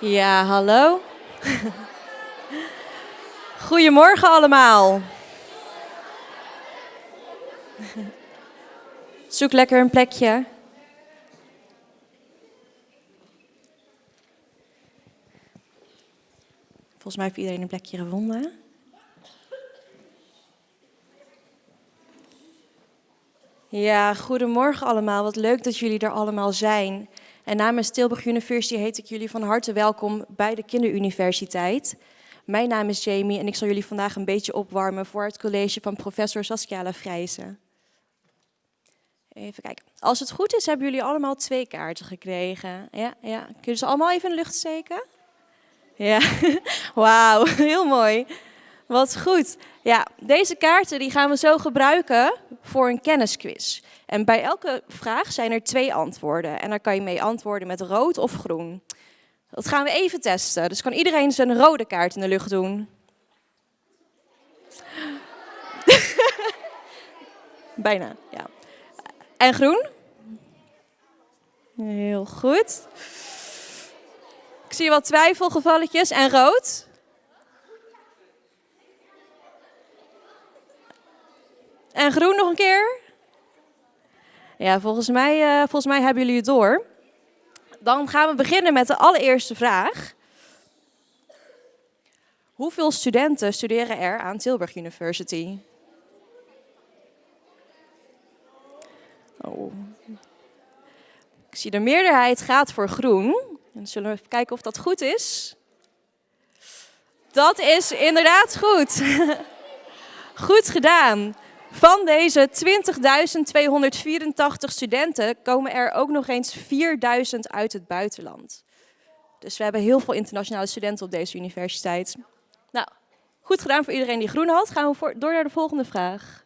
Ja, hallo. Goedemorgen allemaal. Zoek lekker een plekje. Volgens mij heeft iedereen een plekje gevonden. Ja, goedemorgen allemaal. Wat leuk dat jullie er allemaal zijn. En namens Tilburg University heet ik jullie van harte welkom bij de Kinderuniversiteit. Mijn naam is Jamie en ik zal jullie vandaag een beetje opwarmen voor het college van professor Saskia Lafrijzen. Even kijken. Als het goed is, hebben jullie allemaal twee kaarten gekregen. Ja, ja. Kunnen ze allemaal even in de lucht steken? Ja, wauw, heel mooi. Wat goed. Ja, deze kaarten die gaan we zo gebruiken voor een kennisquiz. En bij elke vraag zijn er twee antwoorden. En daar kan je mee antwoorden met rood of groen. Dat gaan we even testen. Dus kan iedereen zijn rode kaart in de lucht doen? Bijna, ja. En groen? Heel goed. Ik zie wat twijfelgevalletjes. En rood? En groen nog een keer? Ja, volgens mij, uh, volgens mij hebben jullie het door. Dan gaan we beginnen met de allereerste vraag. Hoeveel studenten studeren er aan Tilburg University? Oh. Ik zie de meerderheid gaat voor groen. En zullen we even kijken of dat goed is. Dat is inderdaad goed. goed gedaan. Van deze 20.284 studenten komen er ook nog eens 4.000 uit het buitenland. Dus we hebben heel veel internationale studenten op deze universiteit. Nou, goed gedaan voor iedereen die groen had. Gaan we door naar de volgende vraag.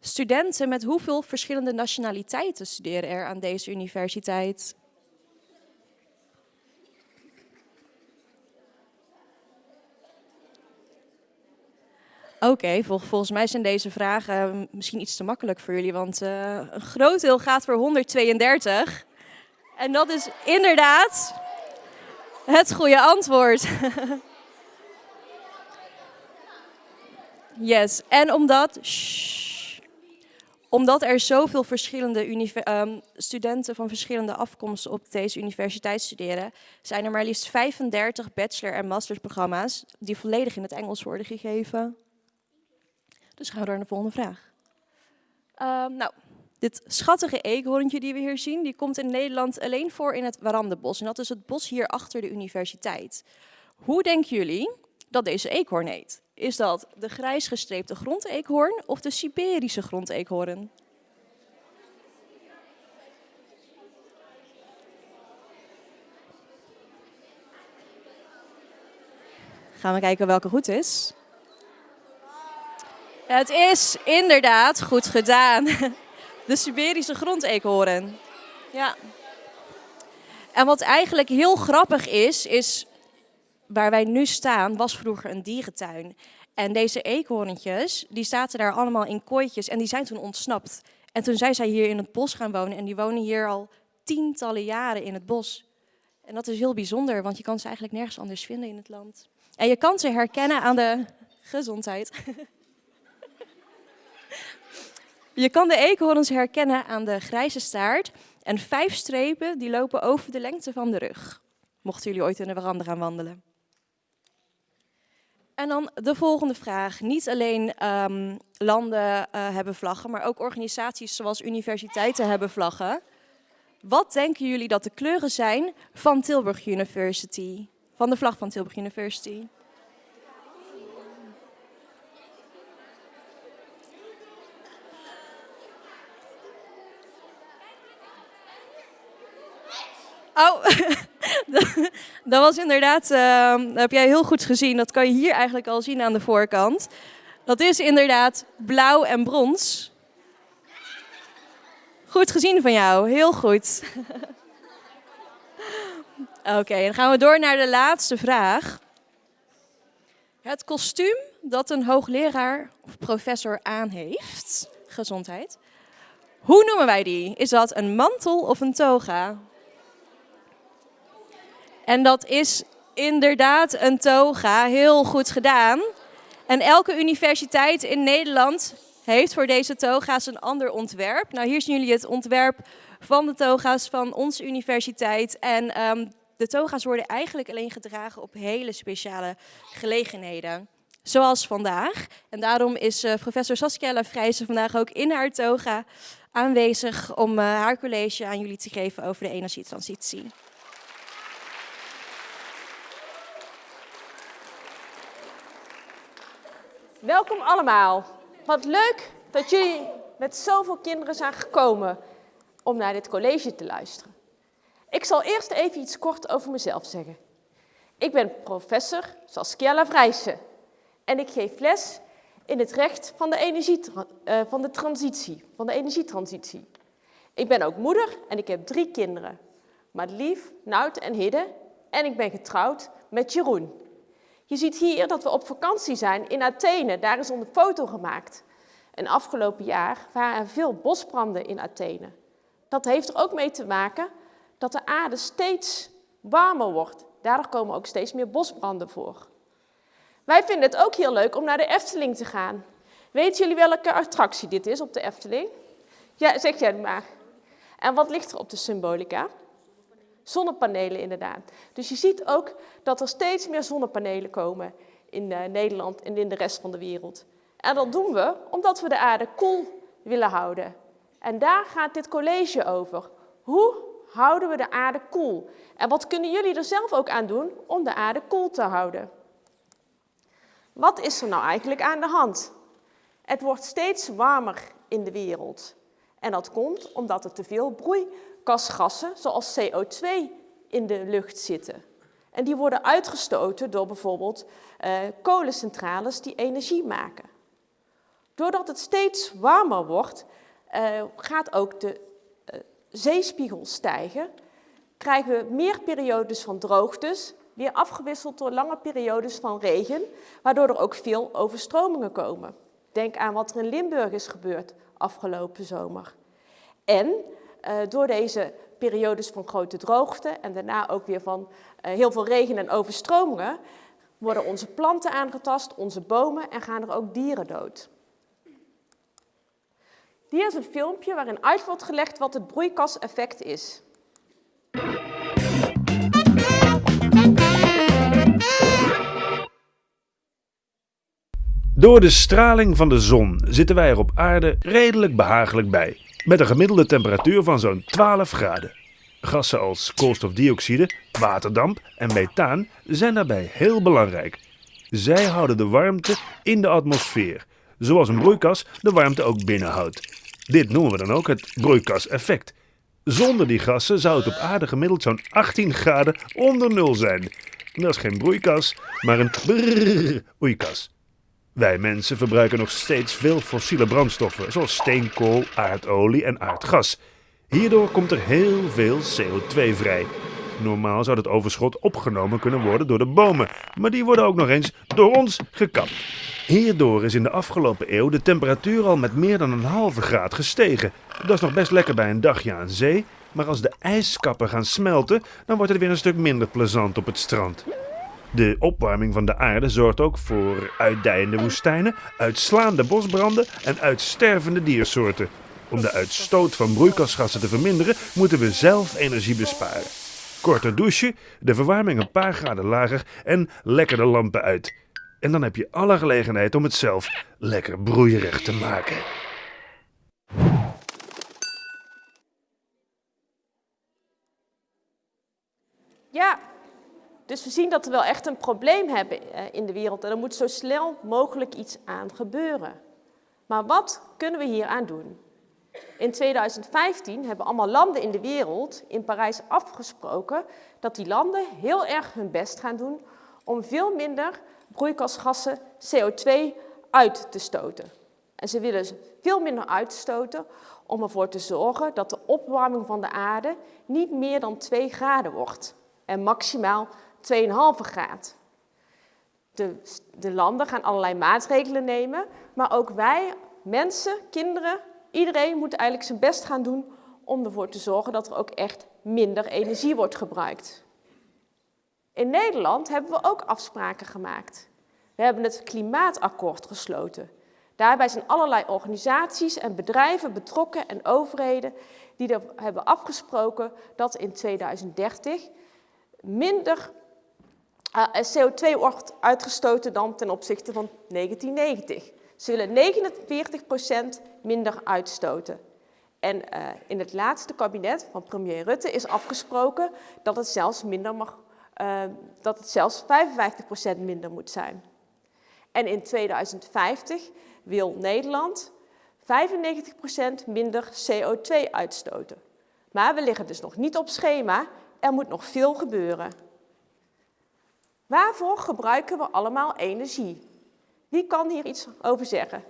Studenten met hoeveel verschillende nationaliteiten studeren er aan deze universiteit? Oké, volgens mij zijn deze vragen misschien iets te makkelijk voor jullie, want uh, een groot deel gaat voor 132. En dat is inderdaad het goede antwoord. yes, en omdat, omdat er zoveel verschillende um, studenten van verschillende afkomsten op deze universiteit studeren, zijn er maar liefst 35 bachelor- en mastersprogramma's die volledig in het Engels worden gegeven. Dus gaan we door naar de volgende vraag. Uh, nou, dit schattige eekhoorntje die we hier zien, die komt in Nederland alleen voor in het Warandebos. En dat is het bos hier achter de universiteit. Hoe denken jullie dat deze eekhoorn heet? Is dat de grijs gestreepte grondeekhoorn of de Siberische grondeekhoorn? Gaan we kijken welke goed is. Het is inderdaad goed gedaan. De Siberische grondeekhoorn. Ja. En wat eigenlijk heel grappig is, is waar wij nu staan, was vroeger een dierentuin. En deze eekhoorntjes, die zaten daar allemaal in kooitjes en die zijn toen ontsnapt. En toen zijn zij hier in het bos gaan wonen en die wonen hier al tientallen jaren in het bos. En dat is heel bijzonder, want je kan ze eigenlijk nergens anders vinden in het land. En je kan ze herkennen aan de gezondheid. Je kan de eekhoorns herkennen aan de grijze staart en vijf strepen die lopen over de lengte van de rug. Mochten jullie ooit in de veranda gaan wandelen. En dan de volgende vraag. Niet alleen um, landen uh, hebben vlaggen, maar ook organisaties zoals universiteiten hebben vlaggen. Wat denken jullie dat de kleuren zijn van Tilburg University? Van de vlag van Tilburg University? Oh, dat was inderdaad, dat heb jij heel goed gezien. Dat kan je hier eigenlijk al zien aan de voorkant. Dat is inderdaad blauw en brons. Goed gezien van jou, heel goed. Oké, dan gaan we door naar de laatste vraag. Het kostuum dat een hoogleraar of professor aan heeft, gezondheid. Hoe noemen wij die? Is dat een mantel of een toga? En dat is inderdaad een toga. Heel goed gedaan. En elke universiteit in Nederland heeft voor deze toga's een ander ontwerp. Nou, hier zien jullie het ontwerp van de toga's van onze universiteit. En um, de toga's worden eigenlijk alleen gedragen op hele speciale gelegenheden. Zoals vandaag. En daarom is uh, professor Saskia Lafrijzen vandaag ook in haar toga aanwezig om uh, haar college aan jullie te geven over de energietransitie. Welkom allemaal. Wat leuk dat jullie met zoveel kinderen zijn gekomen om naar dit college te luisteren. Ik zal eerst even iets kort over mezelf zeggen. Ik ben professor Saskia Lavrijsen en ik geef les in het recht van de, energie, uh, van de transitie, van de energietransitie. Ik ben ook moeder en ik heb drie kinderen. Madelief, Nout en Hidde en ik ben getrouwd met Jeroen. Je ziet hier dat we op vakantie zijn in Athene. Daar is onze foto gemaakt. En afgelopen jaar waren er veel bosbranden in Athene. Dat heeft er ook mee te maken dat de aarde steeds warmer wordt. Daardoor komen ook steeds meer bosbranden voor. Wij vinden het ook heel leuk om naar de Efteling te gaan. Weten jullie welke attractie dit is op de Efteling? Ja, zeg jij maar. En wat ligt er op de symbolica? Zonnepanelen inderdaad. Dus je ziet ook dat er steeds meer zonnepanelen komen in uh, Nederland en in de rest van de wereld. En dat doen we omdat we de aarde koel willen houden. En daar gaat dit college over. Hoe houden we de aarde koel? En wat kunnen jullie er zelf ook aan doen om de aarde koel te houden? Wat is er nou eigenlijk aan de hand? Het wordt steeds warmer in de wereld. En dat komt omdat er te veel broeikasgassen, zoals CO2, in de lucht zitten. En die worden uitgestoten door bijvoorbeeld uh, kolencentrales die energie maken. Doordat het steeds warmer wordt, uh, gaat ook de uh, zeespiegel stijgen. Krijgen we meer periodes van droogtes, weer afgewisseld door lange periodes van regen, waardoor er ook veel overstromingen komen. Denk aan wat er in Limburg is gebeurd afgelopen zomer. En door deze periodes van grote droogte en daarna ook weer van uh, heel veel regen en overstromingen, worden onze planten aangetast, onze bomen en gaan er ook dieren dood. Hier is een filmpje waarin uit wordt gelegd wat het broeikaseffect is. Door de straling van de zon zitten wij er op aarde redelijk behagelijk bij, met een gemiddelde temperatuur van zo'n 12 graden. Gassen als koolstofdioxide, waterdamp en methaan zijn daarbij heel belangrijk. Zij houden de warmte in de atmosfeer, zoals een broeikas de warmte ook binnenhoudt. Dit noemen we dan ook het broeikaseffect. Zonder die gassen zou het op aarde gemiddeld zo'n 18 graden onder nul zijn. Dat is geen broeikas, maar een broeikas. Wij mensen verbruiken nog steeds veel fossiele brandstoffen, zoals steenkool, aardolie en aardgas. Hierdoor komt er heel veel CO2 vrij. Normaal zou het overschot opgenomen kunnen worden door de bomen, maar die worden ook nog eens door ons gekapt. Hierdoor is in de afgelopen eeuw de temperatuur al met meer dan een halve graad gestegen. Dat is nog best lekker bij een dagje aan zee, maar als de ijskappen gaan smelten, dan wordt het weer een stuk minder plezant op het strand. De opwarming van de aarde zorgt ook voor uitdijende woestijnen, uitslaande bosbranden en uitstervende diersoorten. Om de uitstoot van broeikasgassen te verminderen, moeten we zelf energie besparen. Korter douchen, de verwarming een paar graden lager en lekker de lampen uit. En dan heb je alle gelegenheid om het zelf lekker broeierig te maken. Ja, dus we zien dat we wel echt een probleem hebben eh, in de wereld en er moet zo snel mogelijk iets aan gebeuren. Maar wat kunnen we hier aan doen? In 2015 hebben allemaal landen in de wereld in Parijs afgesproken dat die landen heel erg hun best gaan doen om veel minder broeikasgassen CO2 uit te stoten. En ze willen veel minder uitstoten om ervoor te zorgen dat de opwarming van de aarde niet meer dan 2 graden wordt en maximaal 2,5 graad. De, de landen gaan allerlei maatregelen nemen, maar ook wij, mensen, kinderen, iedereen moet eigenlijk zijn best gaan doen om ervoor te zorgen dat er ook echt minder energie wordt gebruikt. In Nederland hebben we ook afspraken gemaakt. We hebben het klimaatakkoord gesloten. Daarbij zijn allerlei organisaties en bedrijven betrokken en overheden die er hebben afgesproken dat in 2030 minder CO2 wordt uitgestoten dan ten opzichte van 1990. Ze willen 49% minder uitstoten. En uh, in het laatste kabinet van premier Rutte is afgesproken dat het zelfs, minder mag, dat het zelfs 55% minder moet zijn. En in 2050 wil Nederland 95% minder CO2 uitstoten. Maar we liggen dus nog niet op schema, er moet nog veel gebeuren. Waarvoor gebruiken we allemaal energie? Wie kan hier iets over zeggen?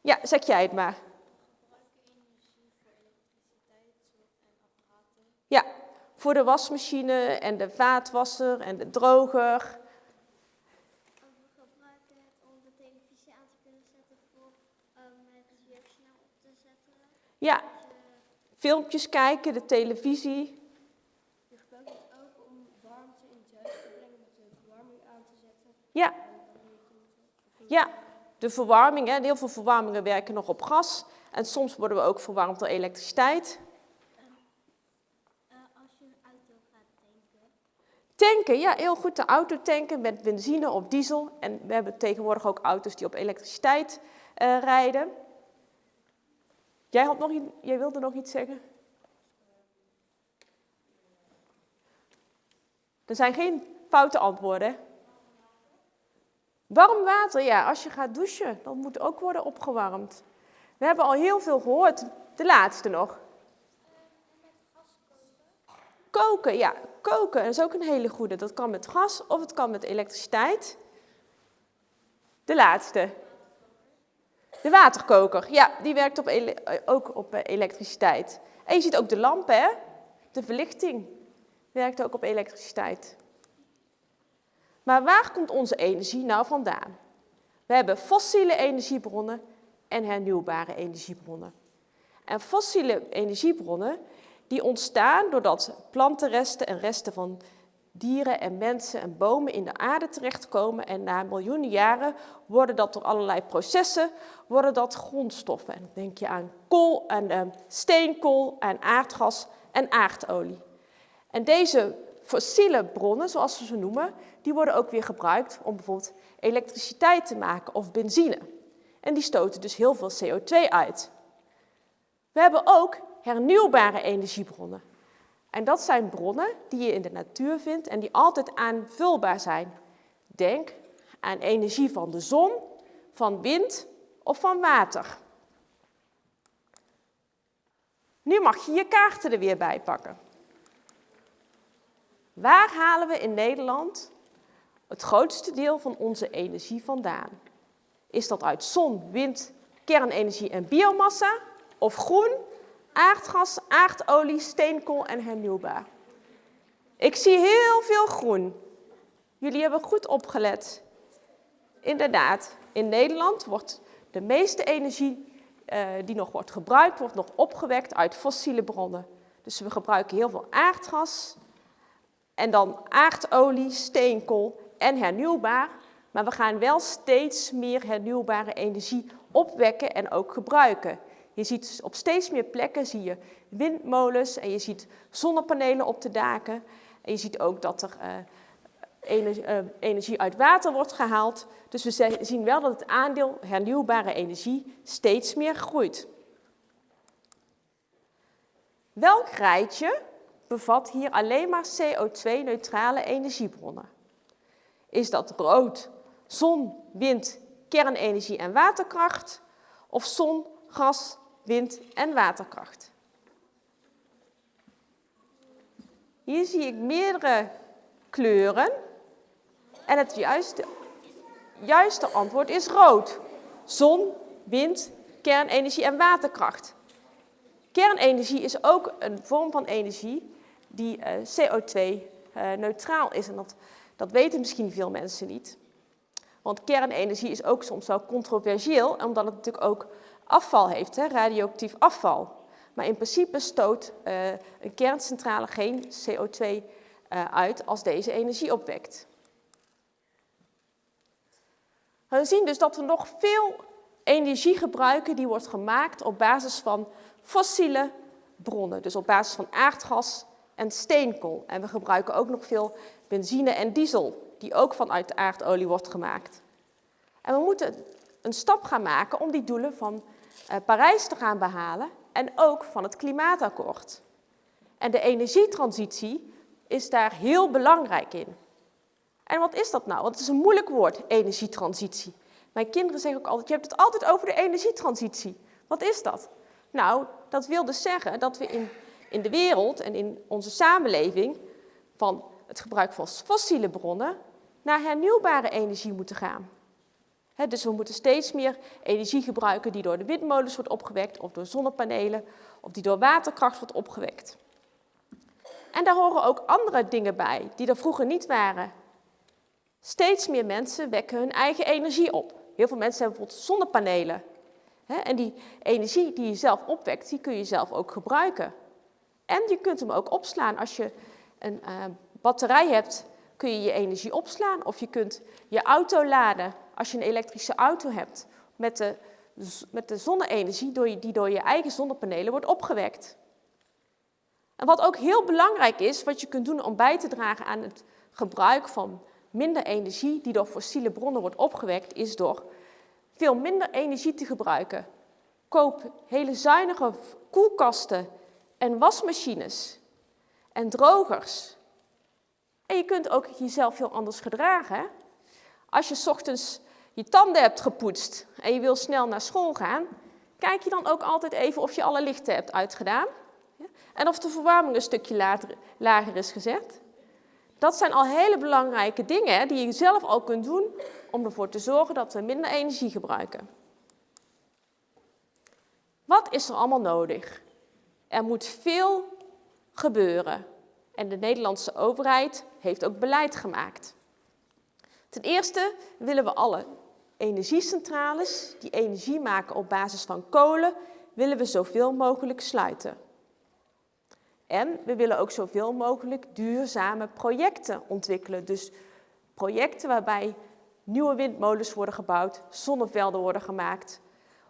Ja, zeg jij het maar. Ja, voor de wasmachine en de vaatwasser en de droger. We gebruiken het om de televisie aan te kunnen zetten voor het op te zetten. Ja, Je filmpjes kijken, de televisie. je gebruikt het ook om warmte in het huis te brengen met de verwarming aan te zetten. Ja. Ja, de verwarming. Hè. Heel veel verwarmingen werken nog op gas. En soms worden we ook verwarmd door elektriciteit. Als je een auto gaat tanken, Tanken, ja, heel goed. De auto tanken met benzine of diesel. En we hebben tegenwoordig ook auto's die op elektriciteit eh, rijden. Jij, had nog, jij wilde nog iets zeggen? Er zijn geen foute antwoorden. Warm water, ja, als je gaat douchen, dan moet ook worden opgewarmd. We hebben al heel veel gehoord. De laatste nog. Koken, ja, koken dat is ook een hele goede. Dat kan met gas of het kan met elektriciteit. De laatste. De waterkoker, ja, die werkt op eh, ook op eh, elektriciteit. En je ziet ook de lampen, hè? De verlichting werkt ook op elektriciteit. Maar waar komt onze energie nou vandaan? We hebben fossiele energiebronnen en hernieuwbare energiebronnen. En fossiele energiebronnen die ontstaan doordat plantenresten en resten van dieren en mensen en bomen in de aarde terechtkomen en na miljoenen jaren worden dat door allerlei processen worden dat grondstoffen. En dan denk je aan kool en eh, steenkool en aardgas en aardolie. En deze fossiele bronnen, zoals we ze noemen, die worden ook weer gebruikt om bijvoorbeeld elektriciteit te maken of benzine. En die stoten dus heel veel CO2 uit. We hebben ook hernieuwbare energiebronnen. En dat zijn bronnen die je in de natuur vindt en die altijd aanvulbaar zijn. Denk aan energie van de zon, van wind of van water. Nu mag je je kaarten er weer bij pakken. Waar halen we in Nederland het grootste deel van onze energie vandaan? Is dat uit zon, wind, kernenergie en biomassa? Of groen, aardgas, aardolie, steenkool en hernieuwbaar? Ik zie heel veel groen. Jullie hebben goed opgelet. Inderdaad, in Nederland wordt de meeste energie eh, die nog wordt gebruikt, wordt nog opgewekt uit fossiele bronnen. Dus we gebruiken heel veel aardgas en dan aardolie, steenkool en hernieuwbaar. Maar we gaan wel steeds meer hernieuwbare energie opwekken en ook gebruiken. Je ziet op steeds meer plekken zie je windmolens en je ziet zonnepanelen op de daken. En je ziet ook dat er eh, energie, eh, energie uit water wordt gehaald. Dus we zien wel dat het aandeel hernieuwbare energie steeds meer groeit. Welk rijtje bevat hier alleen maar CO2-neutrale energiebronnen? Is dat rood, zon, wind, kernenergie en waterkracht? Of zon, gas, wind en waterkracht? Hier zie ik meerdere kleuren. En het juiste, juiste antwoord is rood. Zon, wind, kernenergie en waterkracht. Kernenergie is ook een vorm van energie die eh, CO2-neutraal is. En dat, dat weten misschien veel mensen niet. Want kernenergie is ook soms wel controversieel, omdat het natuurlijk ook afval heeft, hè, radioactief afval. Maar in principe stoot eh, een kerncentrale geen CO2 eh, uit als deze energie opwekt. We zien dus dat we nog veel energie gebruiken die wordt gemaakt op basis van fossiele bronnen. Dus op basis van aardgas en steenkool. En we gebruiken ook nog veel benzine en diesel, die ook vanuit aardolie wordt gemaakt. En we moeten een stap gaan maken om die doelen van uh, Parijs te gaan behalen en ook van het klimaatakkoord. En de energietransitie is daar heel belangrijk in. En wat is dat nou? Want het is een moeilijk woord, energietransitie. Mijn kinderen zeggen ook altijd, je hebt het altijd over de energietransitie. Wat is dat? Nou, dat wil dus zeggen dat we in, in de wereld en in onze samenleving van het gebruik van fossiele bronnen naar hernieuwbare energie moeten gaan. dus we moeten steeds meer energie gebruiken die door de windmolens wordt opgewekt, of door zonnepanelen, of die door waterkracht wordt opgewekt. En daar horen ook andere dingen bij, die er vroeger niet waren. Steeds meer mensen wekken hun eigen energie op. Heel veel mensen hebben bijvoorbeeld zonnepanelen. En die energie die je zelf opwekt, die kun je zelf ook gebruiken. En je kunt hem ook opslaan. Als je een uh, batterij hebt, kun je je energie opslaan. Of je kunt je auto laden als je een elektrische auto hebt met de, met de zonne-energie die door je eigen zonnepanelen wordt opgewekt. En wat ook heel belangrijk is, wat je kunt doen om bij te dragen aan het gebruik van minder energie die door fossiele bronnen wordt opgewekt, is door veel minder energie te gebruiken. Koop hele zuinige koelkasten en wasmachines en drogers. En je kunt ook jezelf heel anders gedragen. Als je ochtends je tanden hebt gepoetst en je wil snel naar school gaan, kijk je dan ook altijd even of je alle lichten hebt uitgedaan. En of de verwarming een stukje later, lager is gezet. Dat zijn al hele belangrijke dingen die je zelf al kunt doen om ervoor te zorgen dat we minder energie gebruiken. Wat is er allemaal nodig? Er moet veel gebeuren. En de Nederlandse overheid heeft ook beleid gemaakt. Ten eerste willen we alle energiecentrales die energie maken op basis van kolen, willen we zoveel mogelijk sluiten. En we willen ook zoveel mogelijk duurzame projecten ontwikkelen. Dus projecten waarbij nieuwe windmolens worden gebouwd, zonnevelden worden gemaakt.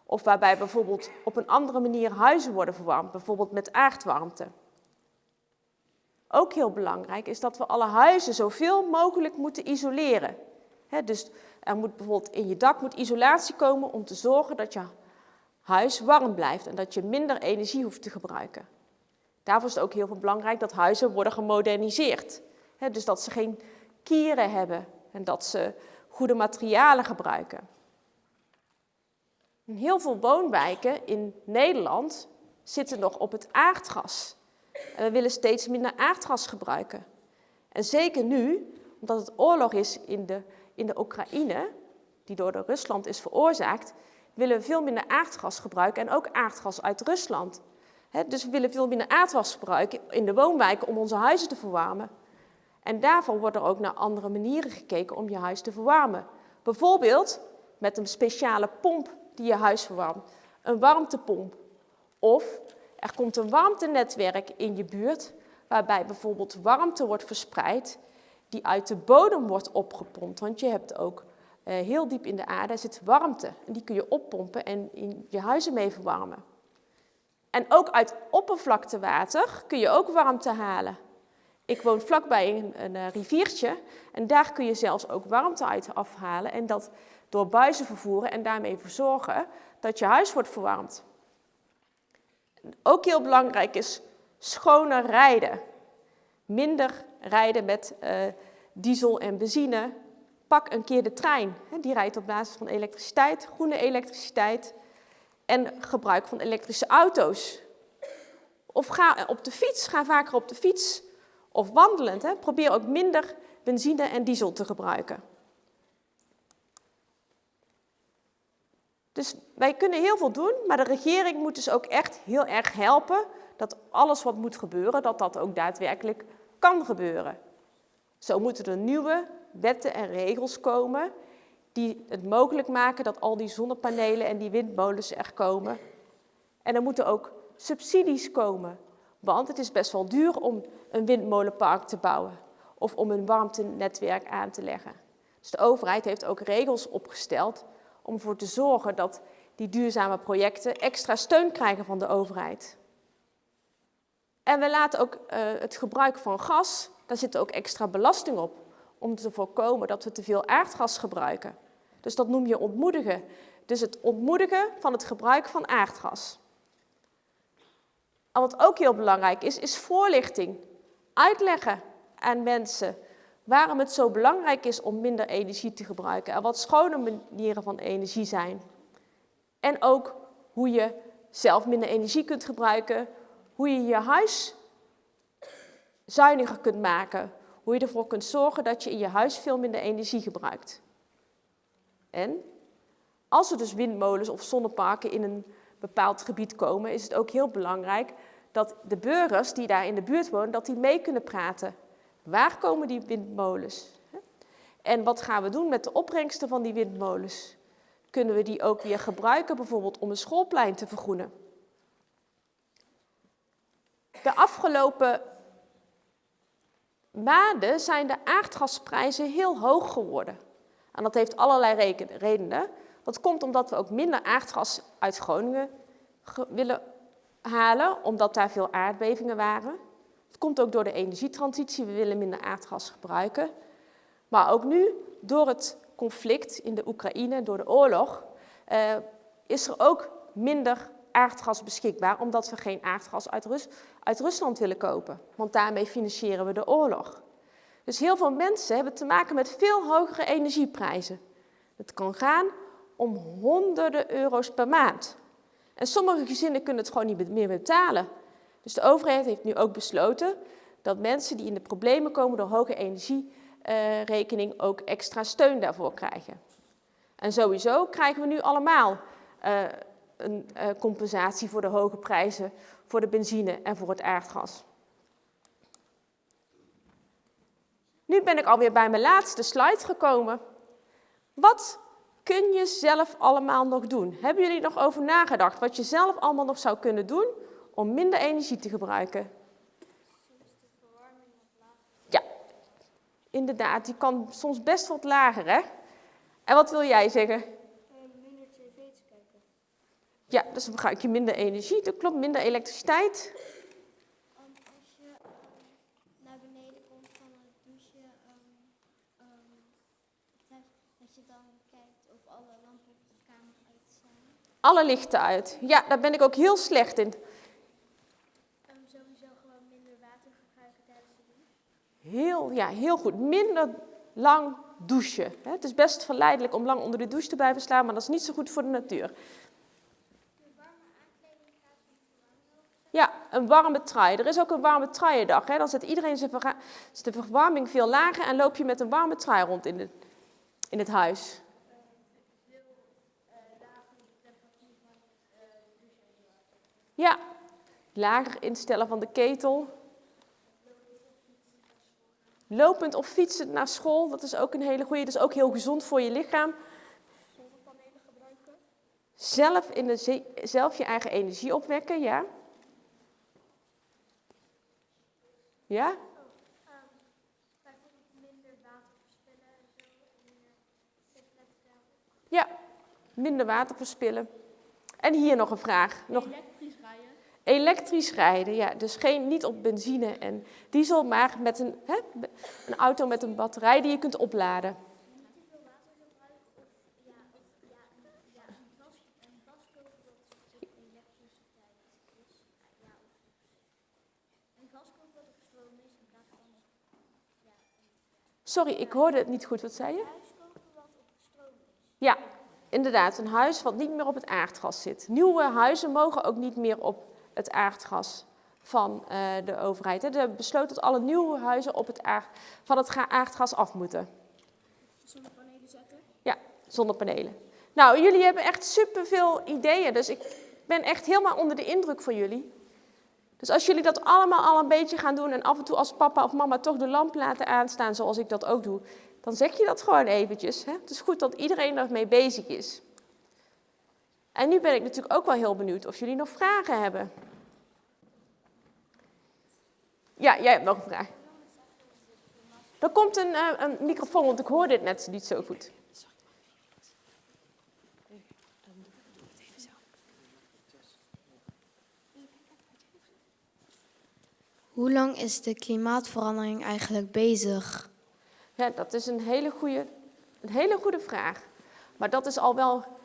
Of waarbij bijvoorbeeld op een andere manier huizen worden verwarmd, bijvoorbeeld met aardwarmte. Ook heel belangrijk is dat we alle huizen zoveel mogelijk moeten isoleren. dus er moet bijvoorbeeld in je dak moet isolatie komen om te zorgen dat je huis warm blijft en dat je minder energie hoeft te gebruiken. Daarvoor is het ook heel belangrijk dat huizen worden gemoderniseerd. dus dat ze geen kieren hebben en dat ze goede materialen gebruiken. Heel veel woonwijken in Nederland zitten nog op het aardgas. En we willen steeds minder aardgas gebruiken. En zeker nu, omdat het oorlog is in de, in de Oekraïne, die door de Rusland is veroorzaakt, willen we veel minder aardgas gebruiken en ook aardgas uit Rusland dus we willen veel minder aardwas gebruiken in de woonwijken om onze huizen te verwarmen. En daarvoor wordt er ook naar andere manieren gekeken om je huis te verwarmen. Bijvoorbeeld met een speciale pomp die je huis verwarmt, een warmtepomp. Of er komt een warmtenetwerk in je buurt waarbij bijvoorbeeld warmte wordt verspreid die uit de bodem wordt opgepompt. Want je hebt ook eh, heel diep in de aarde zit warmte en die kun je oppompen en in je huizen mee verwarmen. En ook uit oppervlaktewater kun je ook warmte halen. Ik woon vlakbij een, een eh, riviertje en daar kun je zelfs ook warmte uit afhalen en dat door buizen vervoeren en daarmee verzorgen dat je huis wordt verwarmd. Ook heel belangrijk is schoner rijden. Minder rijden met uh, diesel en benzine. Pak een keer de trein. Die rijdt op basis van elektriciteit, groene elektriciteit en gebruik van elektrische auto's. Of ga op de fiets, ga vaker op de fiets. Of wandelend, hè. probeer ook minder benzine en diesel te gebruiken. Dus wij kunnen heel veel doen, maar de regering moet dus ook echt heel erg helpen dat alles wat moet gebeuren, dat dat ook daadwerkelijk kan gebeuren. Zo moeten er nieuwe wetten en regels komen die het mogelijk maken dat al die zonnepanelen en die windmolens er komen. En er moeten ook subsidies komen, want het is best wel duur om een windmolenpark te bouwen. of om een warmtenetwerk aan te leggen. Dus de overheid heeft ook regels opgesteld om ervoor te zorgen dat die duurzame projecten extra steun krijgen van de overheid. En we laten ook uh, het gebruik van gas, daar zit ook extra belasting op, om te voorkomen dat we te veel aardgas gebruiken. Dus dat noem je ontmoedigen. Dus het ontmoedigen van het gebruik van aardgas. En wat ook heel belangrijk is, is voorlichting. Uitleggen aan mensen waarom het zo belangrijk is om minder energie te gebruiken en wat schone manieren van energie zijn. En ook hoe je zelf minder energie kunt gebruiken, hoe je je huis zuiniger kunt maken, hoe je ervoor kunt zorgen dat je in je huis veel minder energie gebruikt. En als er dus windmolens of zonneparken in een bepaald gebied komen, is het ook heel belangrijk dat de burgers die daar in de buurt wonen, dat die mee kunnen praten. Waar komen die windmolens? En wat gaan we doen met de opbrengsten van die windmolens? Kunnen we die ook weer gebruiken, bijvoorbeeld om een schoolplein te vergroenen? De afgelopen maanden zijn de aardgasprijzen heel hoog geworden. En dat heeft allerlei redenen. Dat komt omdat we ook minder aardgas uit Groningen willen halen, omdat daar veel aardbevingen waren. Het komt ook door de energietransitie, we willen minder aardgas gebruiken. Maar ook nu, door het conflict in de Oekraïne, door de oorlog, uh, is er ook minder aardgas beschikbaar, omdat we geen aardgas uit, uit Rusland willen kopen. Want daarmee financieren we de oorlog. Dus heel veel mensen hebben te maken met veel hogere energieprijzen. Het kan gaan om honderden euro's per maand. En sommige gezinnen kunnen het gewoon niet meer betalen. Dus de overheid heeft nu ook besloten dat mensen die in de problemen komen door hoge energierekening ook extra steun daarvoor krijgen. En sowieso krijgen we nu allemaal uh, een uh, compensatie voor de hoge prijzen voor de benzine en voor het aardgas. Nu ben ik alweer bij mijn laatste slide gekomen. Wat kun je zelf allemaal nog doen? Hebben jullie nog over nagedacht wat je zelf allemaal nog zou kunnen doen om minder energie te gebruiken? Ja, inderdaad, die kan soms best wat lager, hè? En wat wil jij zeggen? Minder tv te kijken. Ja, dus dan gebruik je minder energie, dat klopt, minder elektriciteit. Als je naar beneden komt van je dan kijkt of alle lampen de kamer uit zijn. Alle lichten uit. Ja, daar ben ik ook heel slecht in. sowieso gewoon minder water gebruiken tijdens de douche. Heel, ja, heel goed. Minder lang douchen. Het is best verleidelijk om lang onder de douche te blijven slaan, maar dat is niet zo goed voor de natuur. Ja, een warme trui. Er is ook een warme truiendag. Dan zet iedereen zijn de verwarming veel lager en loop je met een warme trui rond in, de, in het huis. Ja, lager instellen van de ketel. Lopend of fietsend naar school, dat is ook een hele goede. Dat is ook heel gezond voor je lichaam. Zonnepanelen gebruiken. Zelf, in de, zelf je eigen energie opwekken, ja. Ja? Bijvoorbeeld minder water verspillen en zo. Minder zitletten. Ja, minder water verspillen. En hier nog een vraag. Nog... Elektrisch rijden. Ja. Dus geen, niet op benzine en diesel, maar met een, hè, een auto met een batterij die je kunt opladen. Sorry, ik hoorde het niet goed. Wat zei je? Ja, inderdaad. Een huis wat niet meer op het aardgas zit. Nieuwe huizen mogen ook niet meer op het aardgas van uh, de overheid. Hè. De besloot dat alle nieuwe huizen op het aard, van het aardgas af moeten. Zonnepanelen zetten. Ja, zonnepanelen. Nou, jullie hebben echt superveel ideeën, dus ik ben echt helemaal onder de indruk van jullie. Dus als jullie dat allemaal al een beetje gaan doen en af en toe als papa of mama toch de lamp laten aanstaan zoals ik dat ook doe, dan zeg je dat gewoon eventjes. Hè? Het is goed dat iedereen ermee bezig is. En nu ben ik natuurlijk ook wel heel benieuwd of jullie nog vragen hebben. Ja, jij hebt nog een vraag. Er komt een, eh, een microfoon, want ik hoor dit net niet zo goed. Hoe lang is de klimaatverandering eigenlijk bezig? Ja, dat is een hele goede, een hele goede vraag. Maar dat is al wel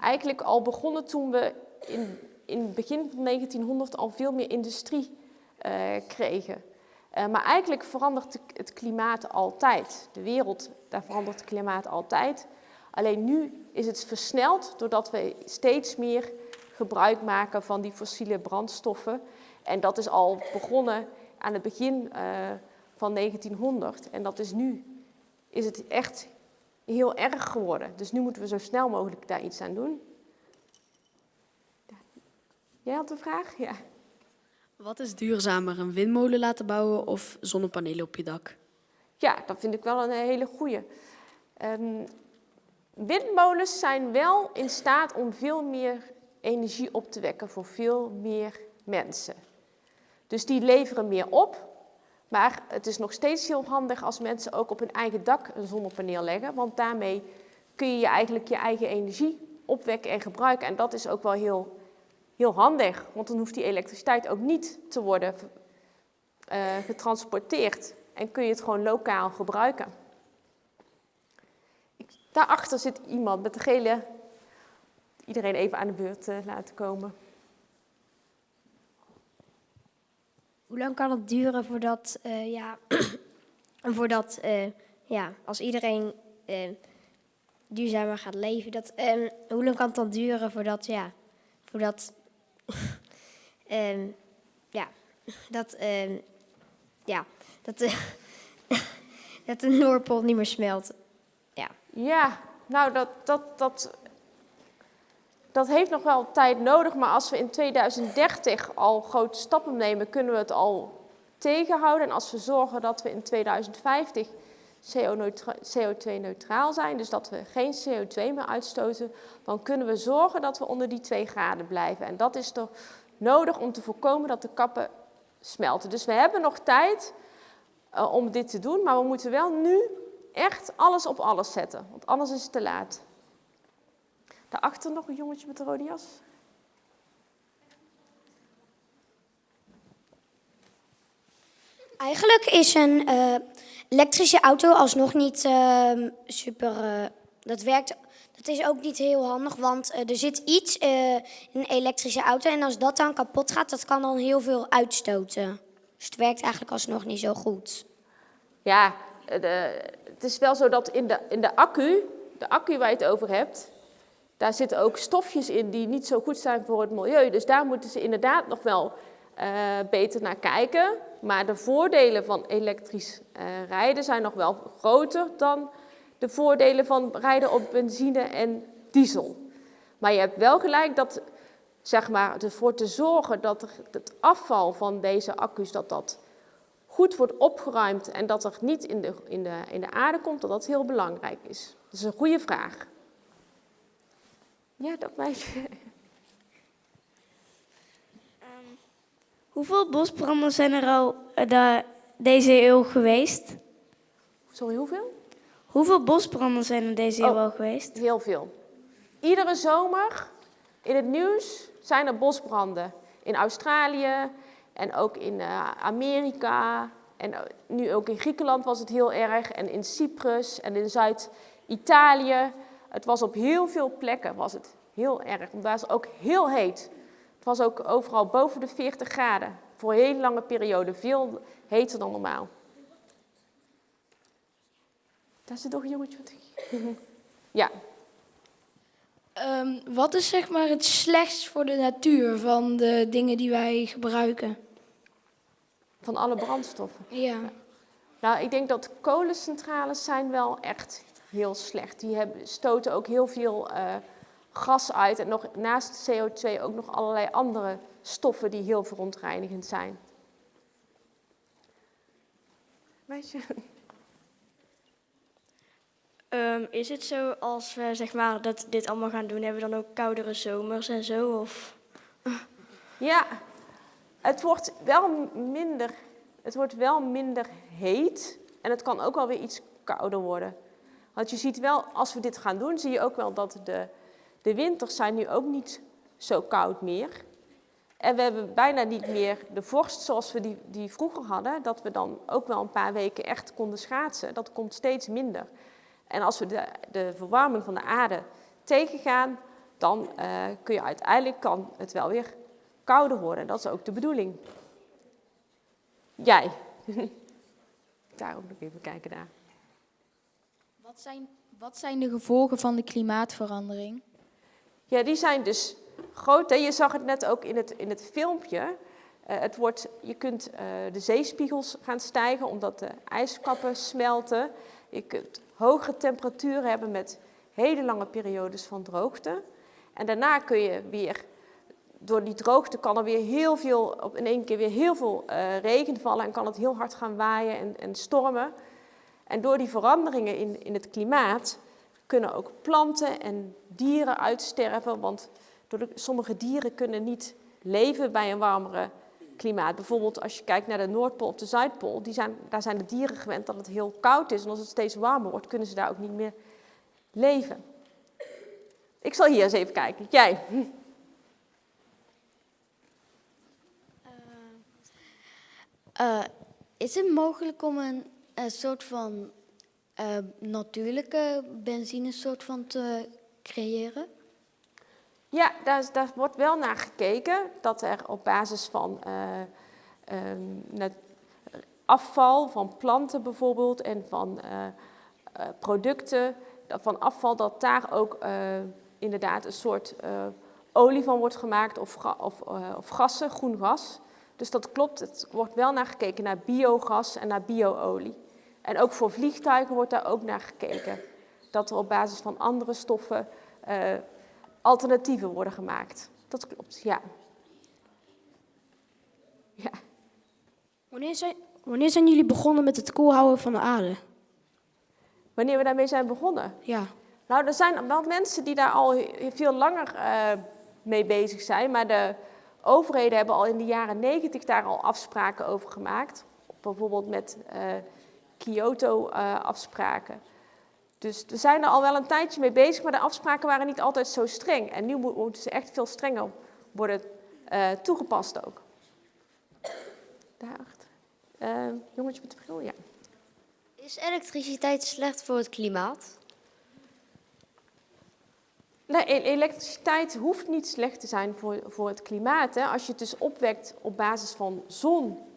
eigenlijk al begonnen toen we in, in het begin van 1900 al veel meer industrie eh, kregen. Eh, maar eigenlijk verandert de- het klimaat altijd. De wereld, daar verandert het klimaat altijd. Alleen nu is het versneld doordat we steeds meer gebruik maken van die fossiele brandstoffen. En dat is al begonnen aan het begin eh, van 1900. En dat is nu, is het echt heel erg geworden. Dus nu moeten we zo snel mogelijk daar iets aan doen. Jij had een vraag? Ja. Wat is duurzamer, een windmolen laten bouwen of zonnepanelen op je dak? Ja, dat vind ik wel een hele goeie. Ehm, windmolens zijn wel in staat om veel meer energie op te wekken voor veel meer mensen. Dus die leveren meer op. Maar het is nog steeds heel handig als mensen ook op hun eigen dak een zonnepaneel leggen. Want daarmee kun je, je eigenlijk je eigen energie opwekken en gebruiken. En dat is ook wel heel, heel handig. Want dan hoeft die elektriciteit ook niet te worden eh, getransporteerd. En kun je het gewoon lokaal gebruiken. Ik- Daarachter zit iemand met de gele. Iedereen even aan de beurt eh, laten komen. Hoe lang kan het duren voordat, eh, ja, voordat eh, ja, als iedereen eh, duurzamer gaat leven, dat, ehm, hoe lang kan het dan duren voordat, ja, voordat, ehm, ja, dat, ehm, ja, dat, dat de Noordpool niet meer smelt? Ja. Ja, nou dat, dat, dat, dat heeft nog wel tijd nodig, maar als we in 2030 al grote stappen nemen, kunnen we het al tegenhouden. En als we zorgen dat we in 2050 CO2-neutraal zijn, dus dat we geen CO2 meer uitstoten, dan kunnen we zorgen dat we onder die 2 graden blijven. En dat is er nodig om te voorkomen dat de kappen smelten. Dus we hebben nog tijd eh, om dit te doen, maar we moeten wel nu echt alles op alles zetten, want anders is het te laat. Daarachter nog een jongetje met een rode jas. Eigenlijk is een eh, elektrische auto alsnog niet ehm, super. eh, dat werkt. Dat is ook niet heel handig, want eh, er zit iets eh, in een elektrische auto. En als dat dan kapot gaat, dat kan dan heel veel uitstoten. Dus het werkt eigenlijk alsnog niet zo goed. Ja, eh, de, het is wel zo dat in de, in de accu, de accu waar je het over hebt, daar zitten ook stofjes in die niet zo goed zijn voor het milieu. Dus daar moeten ze inderdaad nog wel eh, beter naar kijken. Maar de voordelen van elektrisch eh, rijden zijn nog wel groter dan de voordelen van rijden op benzine en diesel. Maar je hebt wel gelijk dat, zeg maar, ervoor te zorgen dat het afval van deze accu's, dat dat goed wordt opgeruimd en dat er niet in de, in de, in de aarde komt, dat dat heel belangrijk is. Dat is een goede vraag. Ja, dat meisje. Hoeveel bosbranden zijn er al eh, da- deze eeuw geweest? Sorry, hoeveel? Hoeveel bosbranden zijn er deze eeuw Oh. al geweest? Heel veel. Iedere zomer in het nieuws zijn er bosbranden. In Australië en ook in eh, Amerika. En eh, nu ook in Griekenland was het heel erg. En in Cyprus en in Zuid-Italië. Het was op heel veel plekken was het heel erg. Want daar is het ook heel heet. Het was ook overal boven de 40 graden. Voor een hele lange periode. Veel heter dan normaal. Daar zit nog een jongetje. wat- Ja, Ehm, wat is zeg maar het slechtst voor de natuur van de dingen die wij gebruiken? van alle brandstoffen. Ja. Nou, ik denk dat kolencentrales zijn wel echt heel slecht. Die hebben, stoten ook heel veel eh, gas uit en nog naast CO2 ook nog allerlei andere stoffen die heel verontreinigend zijn. Meisje? Ehm, is het zo als we zeg maar, dat dit allemaal gaan doen, hebben we dan ook koudere zomers en zo? Of? Ja, het wordt wel minder, het wordt wel minder heet. En het kan ook wel weer iets kouder worden. Want je ziet wel, als we dit gaan doen, zie je ook wel dat de, de winters zijn nu ook niet zo koud meer. En we hebben bijna niet meer de vorst zoals we die, die vroeger hadden. Dat we dan ook wel een paar weken echt konden schaatsen. Dat komt steeds minder. En als we de, de verwarming van de aarde tegengaan, dan uh, kun je uiteindelijk kan het wel weer kouder worden. Dat is ook de bedoeling. Jij. daar ook nog even kijken daar. Wat zijn, wat zijn de gevolgen van de klimaatverandering? Ja, die zijn dus groot. Hè? Je zag het net ook in het, in het filmpje. Uh, het wordt, je kunt uh, de zeespiegels gaan stijgen omdat de ijskappen smelten. Je kunt hogere temperaturen hebben met hele lange periodes van droogte. En daarna kun je weer, door die droogte kan er weer heel veel, op in één keer weer heel veel uh, regen vallen en kan het heel hard gaan waaien en, en stormen. En door die veranderingen in, in het klimaat kunnen ook planten en dieren uitsterven, want sommige dieren kunnen niet leven bij een warmere klimaat. Bijvoorbeeld als je kijkt naar de Noordpool of de Zuidpool, die zijn, daar zijn de dieren gewend dat het heel koud is. En als het steeds warmer wordt, kunnen ze daar ook niet meer leven. Ik zal hier eens even kijken. Jij. Uh, is het mogelijk om een, een soort van uh, natuurlijke benzinesoort van te creëren? Ja, daar, wordt wel naar gekeken dat er op basis van uh, um, afval van planten bijvoorbeeld en van producten, van afval, dat daar ook inderdaad een soort olie van wordt gemaakt of, of, of gassen, groen gas. Dus dat klopt, het wordt wel naar gekeken naar biogas en naar bioolie. En ook voor vliegtuigen wordt daar ook naar gekeken. Dat er op basis van andere stoffen uh, alternatieven worden gemaakt. Dat klopt, ja. ja. Wanneer, zijn, wanneer zijn jullie begonnen met het koelhouden van de aarde? Wanneer we daarmee zijn begonnen? Ja. Nou, er zijn wel mensen die daar al veel langer uh, mee bezig zijn. Maar de overheden hebben al in de jaren negentig daar al afspraken over gemaakt. Bijvoorbeeld met uh, Kyoto-afspraken. dus we zijn er al wel een tijdje mee bezig, maar de afspraken waren niet altijd zo streng. En nu moeten ze echt veel strenger worden uh, toegepast ook. Daarachter. Uh, jongetje met de bril, ja. Is elektriciteit slecht voor het klimaat? Nee, elektriciteit hoeft niet slecht te zijn voor, voor het klimaat. Hè. Als je het dus opwekt op basis van zon,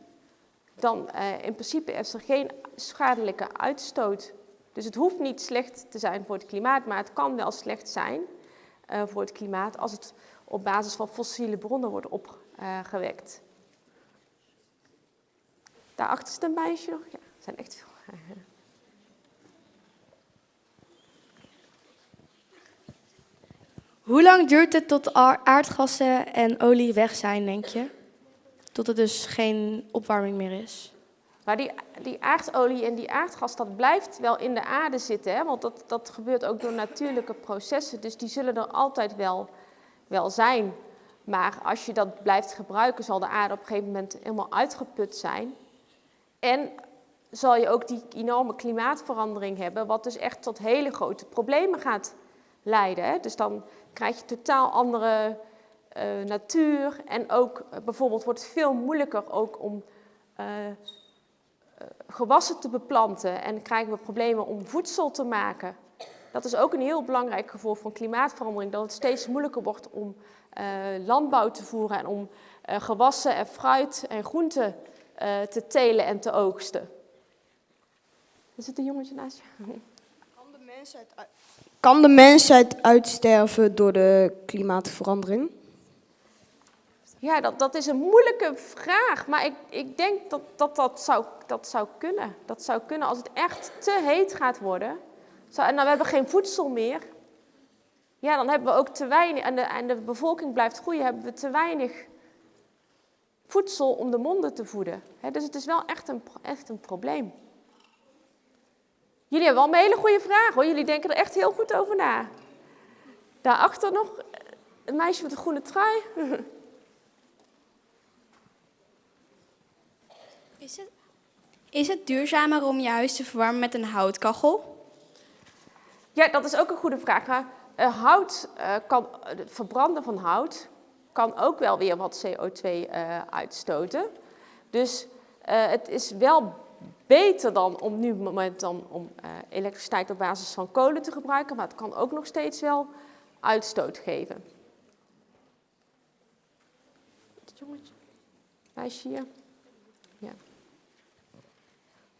dan uh, in principe is er geen schadelijke uitstoot. Dus het hoeft niet slecht te zijn voor het klimaat, maar het kan wel slecht zijn uh, voor het klimaat als het op basis van fossiele bronnen wordt opgewekt. Daarachter is een meisje nog. Ja, zijn echt veel. Hoe lang duurt het tot aardgassen en olie weg zijn, denk je? Tot er dus geen opwarming meer is? Maar die, die aardolie en die aardgas, dat blijft wel in de aarde zitten. Hè? Want dat, dat gebeurt ook door natuurlijke processen. Dus die zullen er altijd wel, wel zijn. Maar als je dat blijft gebruiken, zal de aarde op een gegeven moment helemaal uitgeput zijn. En zal je ook die enorme klimaatverandering hebben, wat dus echt tot hele grote problemen gaat leiden. Hè? Dus dan krijg je totaal andere uh, natuur en ook uh, bijvoorbeeld wordt het veel moeilijker ook om uh, gewassen te beplanten en krijgen we problemen om voedsel te maken. Dat is ook een heel belangrijk gevolg van klimaatverandering, dat het steeds moeilijker wordt om landbouw te voeren en om gewassen en fruit en groenten te telen en te oogsten. Er zit een jongetje naast je. Kan de mensheid, kan de mensheid uitsterven door de klimaatverandering? Ja, dat, dat is een moeilijke vraag, maar ik, ik denk dat dat, dat, zou, dat zou kunnen. Dat zou kunnen als het echt te heet gaat worden. En dan we hebben geen voedsel meer. Ja, dan hebben we ook te weinig, en de, en de bevolking blijft groeien, hebben we te weinig voedsel om de monden te voeden. Dus het is wel echt een, echt een probleem. Jullie hebben wel een hele goede vraag hoor. Jullie denken er echt heel goed over na. Daarachter nog een meisje met een groene trui. Is het, Is het duurzamer om je huis te verwarmen met een houtkachel? Ja, dat is ook een goede vraag. Uh, hout uh, kan, het verbranden van hout kan ook wel weer wat CO2 uh, uitstoten. Dus het is wel beter dan om nu moment dan om elektriciteit op basis van kolen te gebruiken, maar het kan ook nog steeds wel uitstoot geven. Het jongetje, hier.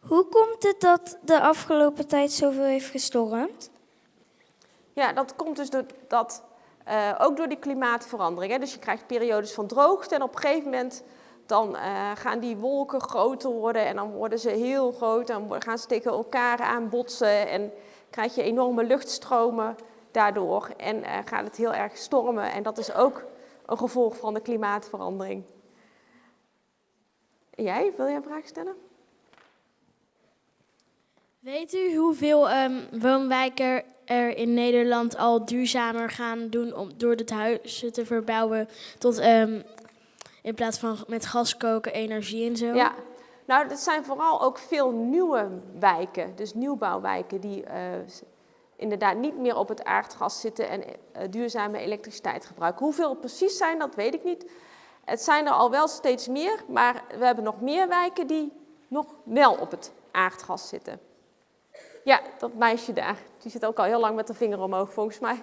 Hoe komt het dat de afgelopen tijd zoveel heeft gestormd? Ja, dat komt dus door dat, uh, ook door die klimaatverandering. Hè. Dus je krijgt periodes van droogte en op een gegeven moment dan uh, gaan die wolken groter worden en dan worden ze heel groot en gaan ze tegen elkaar aanbotsen en krijg je enorme luchtstromen daardoor en uh, gaat het heel erg stormen en dat is ook een gevolg van de klimaatverandering. Jij, wil jij een vraag stellen? Weet u hoeveel um, woonwijken er in Nederland al duurzamer gaan doen om door het huizen te verbouwen tot um, in plaats van met gas koken, energie en zo? Ja, nou dat zijn vooral ook veel nieuwe wijken, dus nieuwbouwwijken die uh, inderdaad niet meer op het aardgas zitten en uh, duurzame elektriciteit gebruiken. Hoeveel het precies zijn, dat weet ik niet. Het zijn er al wel steeds meer, maar we hebben nog meer wijken die nog wel op het aardgas zitten. Ja, dat meisje daar. Die zit ook al heel lang met de vinger omhoog, volgens mij.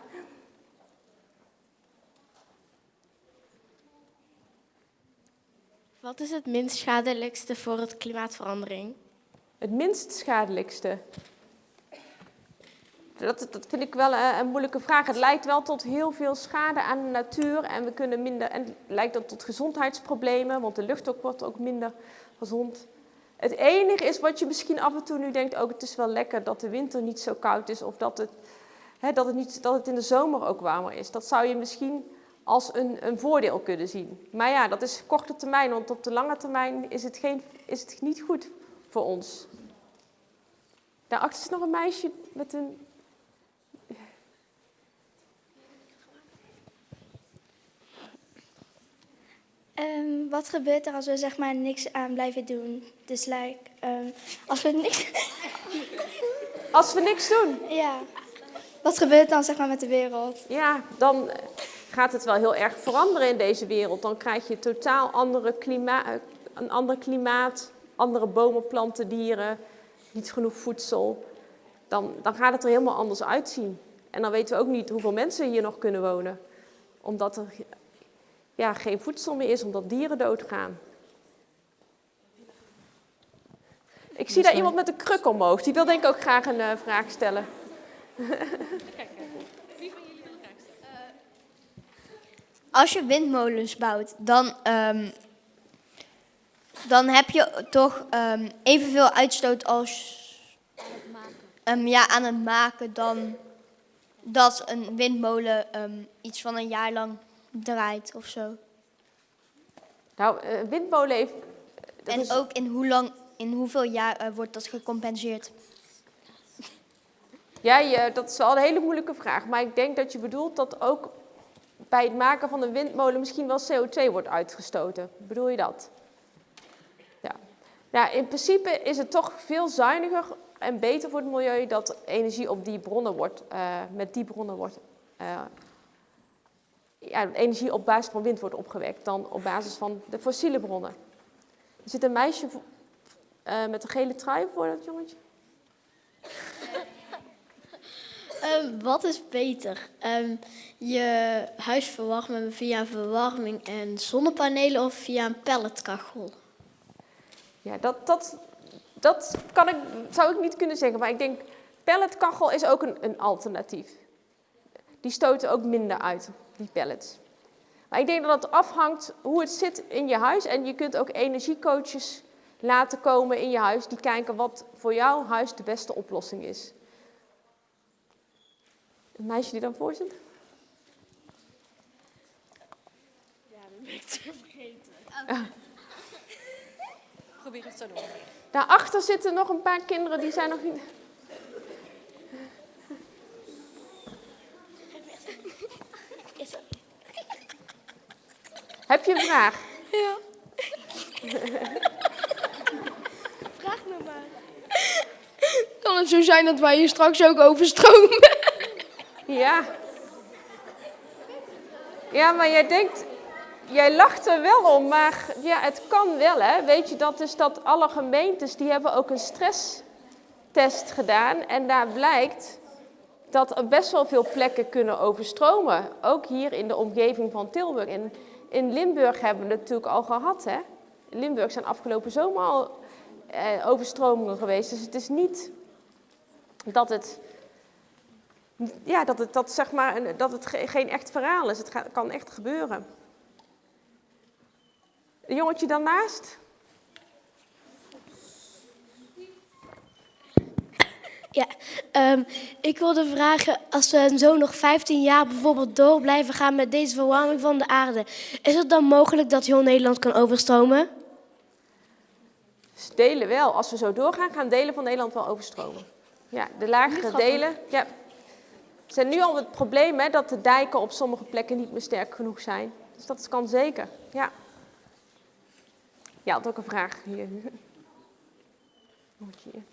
Wat is het minst schadelijkste voor het klimaatverandering? Het minst schadelijkste? Dat, dat vind ik wel een, een, moeilijke vraag. Het leidt wel tot heel veel schade aan de natuur en we kunnen minder. En het leidt ook tot gezondheidsproblemen, want de lucht ook wordt ook minder gezond. Het enige is wat je misschien af en toe nu denkt, ook het is wel lekker dat de winter niet zo koud is of dat het, hè, dat het, niet, dat het in de zomer ook warmer is. Dat zou je misschien als een, een voordeel kunnen zien. Maar ja, dat is korte termijn, want op de lange termijn is het, geen, is het niet goed voor ons. Daarachter is nog een meisje met een... Um, wat gebeurt er als we zeg maar niks aan blijven doen? Dus like, um, als we niks... Als we niks doen? Ja. Wat gebeurt dan zeg maar met de wereld? Ja, dan gaat het wel heel erg veranderen in deze wereld. Dan krijg je totaal andere klima een ander klimaat, andere bomen, planten, dieren, niet genoeg voedsel. Dan, dan gaat het er helemaal anders uitzien. En dan weten we ook niet hoeveel mensen hier nog kunnen wonen. Omdat er ja, geen voedsel meer is, omdat dieren doodgaan. Ik zie daar iemand met een kruk omhoog. Die wil denk ik ook graag een uh, vraag stellen. Als je windmolens bouwt, dan, um, dan heb je toch um, evenveel uitstoot als um, ja, aan het maken dan dat een windmolen iets van een jaar lang draait of zo. Nou, een windmolen heeft... En is... ook in, hoe lang, in hoeveel jaar uh, wordt dat gecompenseerd? Ja, je, dat is wel een hele moeilijke vraag. Maar ik denk dat je bedoelt dat ook bij het maken van een windmolen misschien wel CO2 wordt uitgestoten. Bedoel je dat? Ja. Nou, in principe is het toch veel zuiniger en beter voor het milieu dat energie op die bronnen wordt, uh, met die bronnen wordt, uh, ja, energie op basis van wind wordt opgewekt dan op basis van de fossiele bronnen. Er zit een meisje uh, met een gele trui voor dat jongetje. Um, wat is beter? Um, je huis verwarmen via verwarming en zonnepanelen of via een pelletkachel? Ja, dat, dat, dat kan ik, zou ik niet kunnen zeggen. Maar ik denk, pelletkachel is ook een, een alternatief. Die stoten ook minder uit, die pellets. Maar ik denk dat het afhangt hoe het zit in je huis. En je kunt ook energiecoaches laten komen in je huis die kijken wat voor jouw huis de beste oplossing is. Een meisje die dan voor zit? Ja, dat ben ik te vergeten. Probeer het zo doen. Daarachter zitten nog een paar kinderen die zijn nog niet... Heb je een vraag? Ja. vraag me het zo zijn dat wij hier straks ook overstromen? Ja. Ja, maar jij denkt, jij lacht er wel om, maar ja, het kan wel, hè. Weet je, dat dus dat alle gemeentes, die hebben ook een stresstest gedaan. En daar blijkt dat er best wel veel plekken kunnen overstromen. Ook hier in de omgeving van Tilburg. In, in Limburg hebben we het natuurlijk al gehad, hè. In Limburg zijn afgelopen zomer al eh, overstromingen geweest. Dus het is niet dat het ja, dat het, dat, zeg maar, dat het ge- geen echt verhaal is. Het kan echt gebeuren. Een jongetje daarnaast? Ja, ehm, ik wilde vragen, als we zo nog 15 jaar bijvoorbeeld door blijven gaan met deze verwarming van de aarde, is het dan mogelijk dat heel Nederland kan overstromen? Delen wel. Als we zo doorgaan, gaan delen van Nederland wel overstromen. Ja, de lagere delen. Ja. Er zijn nu al het probleem hè, dat de dijken op sommige plekken niet meer sterk genoeg zijn. Dus dat kan zeker. Ja. Ja, had ook een vraag hier. Jongetje hier.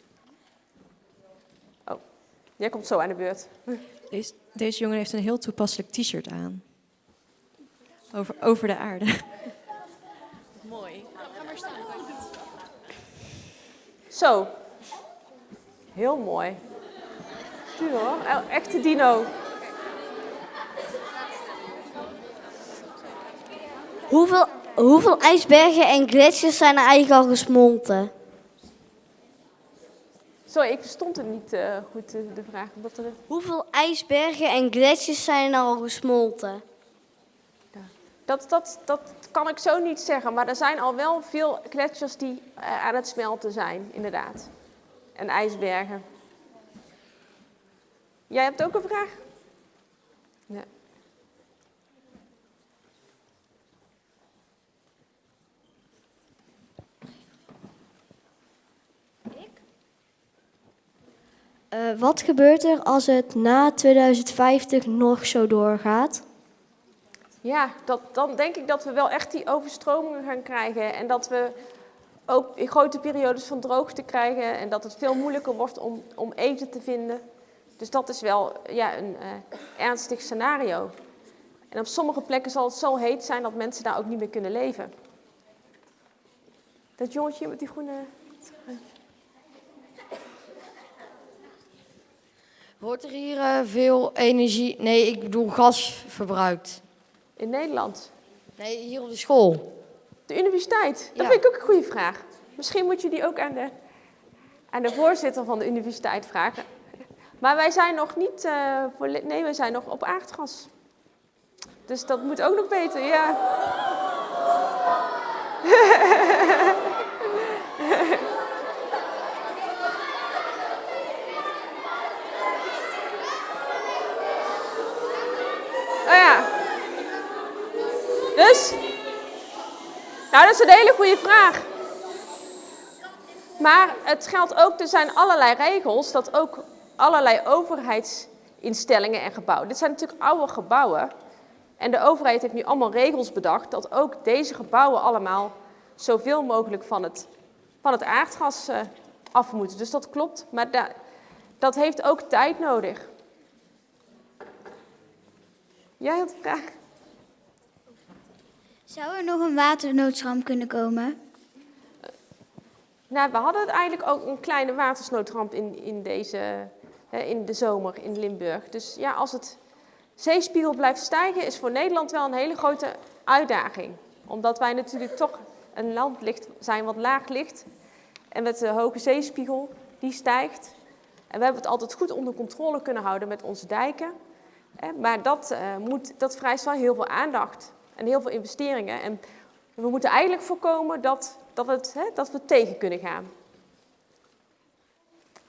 Jij komt zo aan de beurt. Deze, deze jongen heeft een heel toepasselijk t-shirt aan. Over, over de aarde. Mooi. Zo. Heel mooi. Tu hoor, echte dino. Hoeveel, hoeveel ijsbergen en gletsjers zijn er eigenlijk al gesmolten? Sorry, ik verstond het niet eh, goed, de, de vraag. Omdat er... Hoeveel ijsbergen en gletsjers zijn er al gesmolten? Dat, dat, dat kan ik zo niet zeggen, maar er zijn al wel veel gletsjers die eh, aan het smelten zijn, inderdaad. En ijsbergen. Jij hebt ook een vraag? Ja. Eh, wat gebeurt er als het na 2050 nog zo doorgaat? Ja, dat, dan denk ik dat we wel echt die overstromingen gaan krijgen. En dat we ook in grote periodes van droogte krijgen. En dat het veel moeilijker wordt om, om eten te vinden. Dus dat is wel ja, een eh, ernstig scenario. En op sommige plekken zal het zo heet zijn dat mensen daar ook niet meer kunnen leven. Dat jongetje met die groene... Wordt er hier eh, veel energie, nee, ik bedoel gas verbruikt? In Nederland? Nee, hier op de school. De universiteit? Dat Ja. vind ik ook een goede vraag. Misschien moet je die ook aan de, aan de voorzitter van de universiteit vragen. Maar wij zijn nog niet, eh, volle- nee, wij zijn nog op aardgas. Dus dat moet ook nog beter, ja. Nou, dat is een hele goede vraag. Maar het geldt ook, er zijn allerlei regels dat ook allerlei overheidsinstellingen en gebouwen. Dit zijn natuurlijk oude gebouwen. En de overheid heeft nu allemaal regels bedacht dat ook deze gebouwen allemaal zoveel mogelijk van het, van het aardgas eh, af moeten. Dus dat klopt, maar da- dat heeft ook tijd nodig. Jij had een vraag? Zou er nog een waternoodramp kunnen komen? Nou, we hadden eigenlijk ook een kleine watersnoodramp in, in, deze, in de zomer in Limburg. Dus ja, als het zeespiegel blijft stijgen, is voor Nederland wel een hele grote uitdaging. Omdat wij natuurlijk toch een land zijn wat laag ligt. En met de hoge zeespiegel, die stijgt. En we hebben het altijd goed onder controle kunnen houden met onze dijken. Maar dat, eh, moet, dat vereist wel heel veel aandacht en heel veel investeringen. En we moeten eigenlijk voorkomen dat, dat, het, hè, dat we tegen kunnen gaan.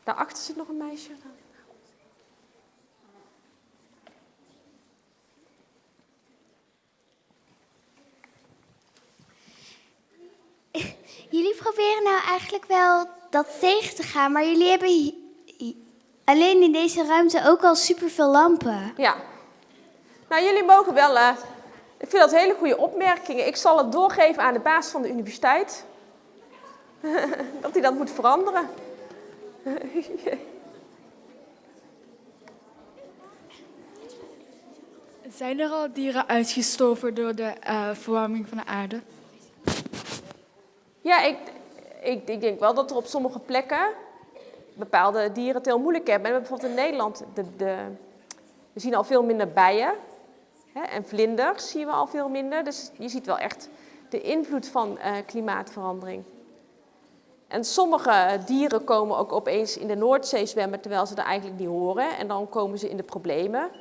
Daarachter zit nog een meisje. Jullie proberen nou eigenlijk wel dat tegen te gaan, maar jullie hebben alleen in deze ruimte ook al superveel lampen. Ja. Nou, jullie mogen wel. eh, ik vind dat hele goede opmerkingen. Ik zal het doorgeven aan de baas van de universiteit. dat hij dat moet veranderen. Zijn er al dieren uitgestoven door de eh, verwarming van de aarde? Ja, ik, ik, ik, denk wel dat er op sommige plekken bepaalde dieren het heel moeilijk hebben. Bijvoorbeeld in Nederland, de, de, we zien al veel minder bijen. En vlinders zien we al veel minder. Dus je ziet wel echt de invloed van uh, klimaatverandering. En sommige dieren komen ook opeens in de Noordzee zwemmen terwijl ze er eigenlijk niet horen. En dan komen ze in de problemen.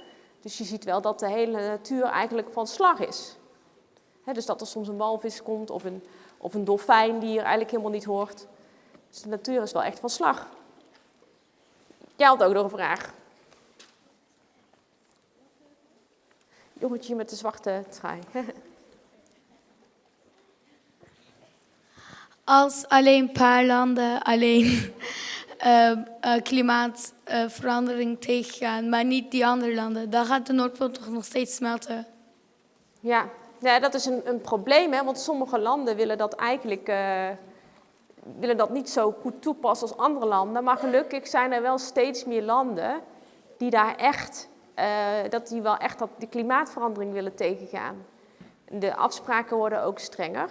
Dus je ziet wel dat de hele natuur eigenlijk van slag is. dus dat er soms een walvis komt of een, een dolfijn die er eigenlijk helemaal niet hoort. Dus de natuur is wel echt van slag. Jij had ook nog een vraag. Jongetje met de zwarte trui. Als alleen een paar landen alleen uh, klimaatverandering tegengaan, maar niet die andere landen, dan gaat de Noordpool toch nog steeds smelten. Ja, ja dat is een, een probleem, hè? want sommige landen willen dat eigenlijk willen dat niet zo goed toepassen als andere landen. Maar gelukkig zijn er wel steeds meer landen die daar echt, dat die wel echt de klimaatverandering willen tegengaan. De afspraken worden ook strenger.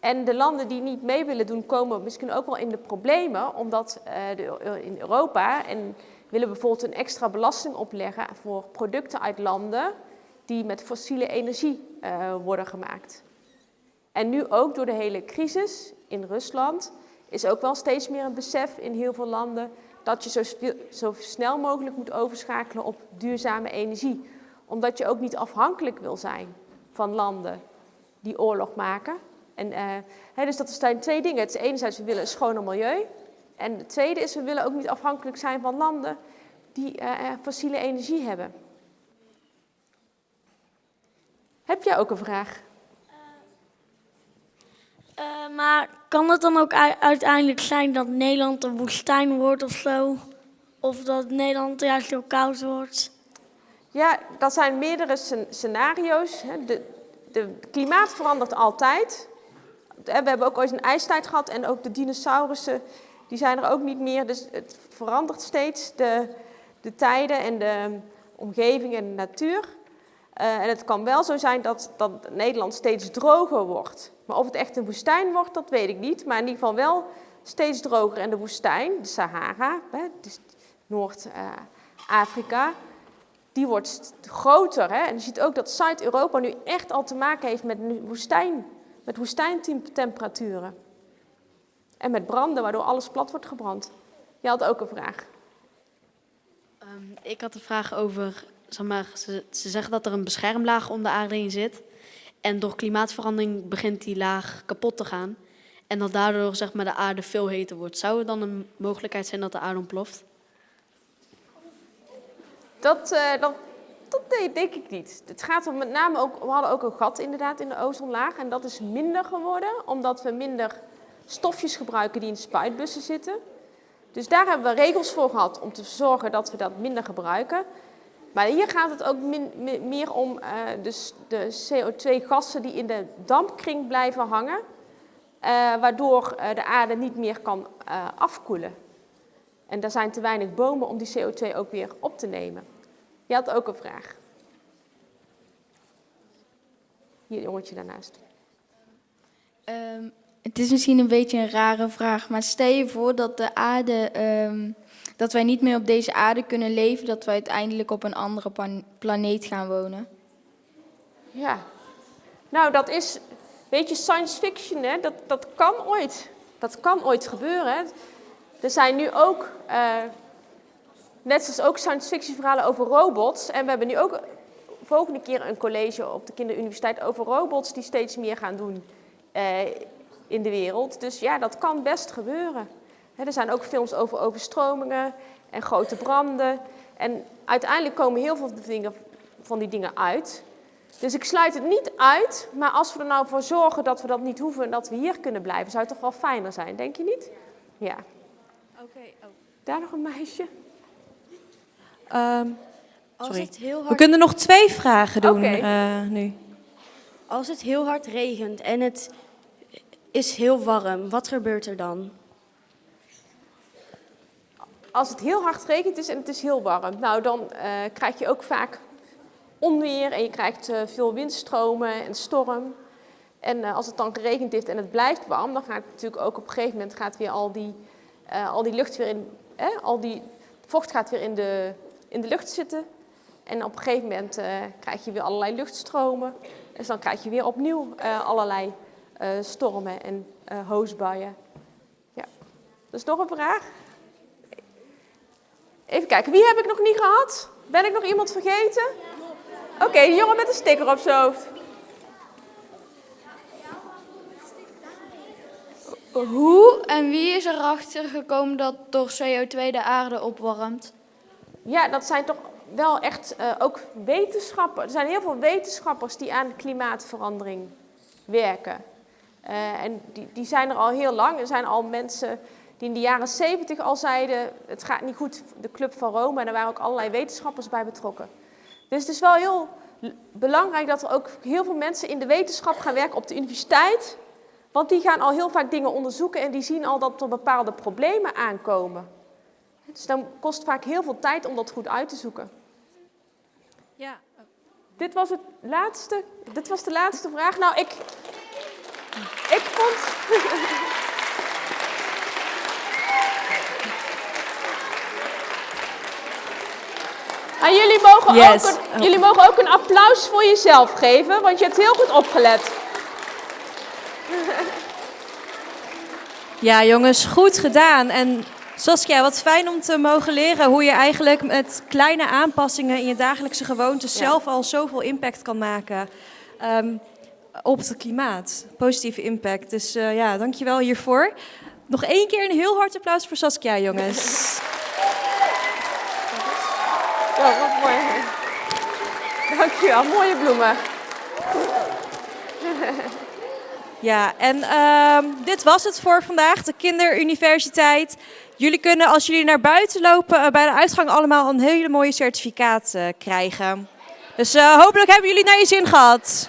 En de landen die niet mee willen doen, komen misschien ook wel in de problemen, omdat uh, de, in Europa en willen bijvoorbeeld een extra belasting opleggen voor producten uit landen die met fossiele energie worden gemaakt. En nu ook door de hele crisis in Rusland is ook wel steeds meer een besef in heel veel landen dat je zo, zo snel mogelijk moet overschakelen op duurzame energie. Omdat je ook niet afhankelijk wil zijn van landen die oorlog maken. En, hè, dus dat zijn twee dingen. Het is enerzijds, we willen een schoner milieu. En het tweede is, we willen ook niet afhankelijk zijn van landen die uh, fossiele energie hebben. Heb jij ook een vraag? Uh, maar kan het dan ook uiteindelijk zijn dat Nederland een woestijn wordt of zo? Of dat Nederland juist heel koud wordt? Ja, dat zijn meerdere scenario's. De, de klimaat verandert altijd. We hebben ook ooit een ijstijd gehad en ook de dinosaurussen die zijn er ook niet meer. Dus het verandert steeds, de, de tijden en de omgeving en de natuur. Uh, en het kan wel zo zijn dat, dat Nederland steeds droger wordt. Maar of het echt een woestijn wordt, dat weet ik niet. Maar in ieder geval wel steeds droger. En de woestijn, de Sahara, dus Noord-Afrika, die wordt groter. Hè? En je ziet ook dat Zuid-Europa nu echt al te maken heeft met woestijn met woestijntemperaturen. En met branden, waardoor alles plat wordt gebrand. Je had ook een vraag. Um, ik had een vraag over, zeg maar, ze, ze zeggen dat er een beschermlaag om de aarde heen zit. En door klimaatverandering begint die laag kapot te gaan. En dat daardoor zeg maar, de aarde veel heter wordt. Zou er dan een mogelijkheid zijn dat de aarde ontploft? Dat, uh, dat dat denk ik niet. Het gaat om met name ook, we hadden ook een gat inderdaad in de ozonlaag en dat is minder geworden omdat we minder stofjes gebruiken die in spuitbussen zitten. Dus daar hebben we regels voor gehad om te zorgen dat we dat minder gebruiken. Maar hier gaat het ook meer om uh, de, de CO2-gassen die in de dampkring blijven hangen, uh, waardoor uh, de aarde niet meer kan afkoelen. En er zijn te weinig bomen om die CO2 ook weer op te nemen. Je had ook een vraag. Hier, jongetje daarnaast. Um, het is misschien een beetje een rare vraag, maar stel je voor dat de aarde, um, dat wij niet meer op deze aarde kunnen leven, dat wij uiteindelijk op een andere planeet gaan wonen. Ja, nou dat is, weet je, science fiction, hè? Dat, dat kan ooit. Dat kan ooit gebeuren. Hè? Er zijn nu ook uh, Net zoals ook science fiction verhalen over robots. En we hebben nu ook volgende keer een college op de kinderuniversiteit over robots die steeds meer gaan doen eh, in de wereld. Dus ja, dat kan best gebeuren. Er zijn ook films over overstromingen en grote branden. En uiteindelijk komen heel veel dingen, van die dingen uit. Dus ik sluit het niet uit, maar als we er nou voor zorgen dat we dat niet hoeven en dat we hier kunnen blijven, zou het toch wel fijner zijn, denk je niet? Ja. Oké. Oh. Daar nog een meisje. Um, sorry. Het heel hard... We kunnen nog twee vragen doen okay. uh, nu. Als het heel hard regent en het is heel warm, wat gebeurt er dan? Als het heel hard regent is en het is heel warm, nou dan uh, krijg je ook vaak onweer en je krijgt eh, veel windstromen en storm. En eh, als het dan geregend heeft en het blijft warm, dan gaat natuurlijk ook op een gegeven moment gaat weer al die, eh, al die lucht weer in, al die vocht gaat weer in de, in de lucht zitten. En op een gegeven moment krijg je weer allerlei luchtstromen. Dus dan krijg je weer opnieuw allerlei stormen en hoosbuien. Ja. Dus nog een vraag? Even kijken, wie heb ik nog niet gehad? Ben ik nog iemand vergeten? Oké, okay, de jongen met een sticker op zijn hoofd. Hoe en wie is erachter gekomen dat door CO2 de aarde opwarmt? Ja, dat zijn toch wel echt uh, ook wetenschappers. Er zijn heel veel wetenschappers die aan klimaatverandering werken. Uh, en die, die zijn er al heel lang. Er zijn al mensen die in de jaren 70 al zeiden, het gaat niet goed, de Club van Rome. En daar waren ook allerlei wetenschappers bij betrokken. Dus het is wel heel belangrijk dat er ook heel veel mensen in de wetenschap gaan werken op de universiteit. Want die gaan al heel vaak dingen onderzoeken en die zien al dat er bepaalde problemen aankomen. Dus dan kost vaak heel veel tijd om dat goed uit te zoeken. Ja. Dit was, het laatste, dit was de laatste vraag. Nou, ik, ik vond... En jullie mogen, ook een, jullie mogen ook een applaus voor jezelf geven, want je hebt heel goed opgelet. Ja, jongens, goed gedaan. En Saskia, wat fijn om te mogen leren hoe je eigenlijk met kleine aanpassingen in je dagelijkse gewoontes zelf al zoveel impact kan maken um, op het klimaat. Positieve impact. Dus uh, ja, dankjewel hiervoor. Nog één keer een heel hard applaus voor Saskia, jongens. Ja, wat mooi. Dankjewel, mooie bloemen. Ja, en uh, dit was het voor vandaag, de Kinderuniversiteit. Jullie kunnen als jullie naar buiten lopen uh, bij de uitgang allemaal een hele mooie certificaat uh, krijgen. Dus uh, hopelijk hebben jullie naar je zin gehad.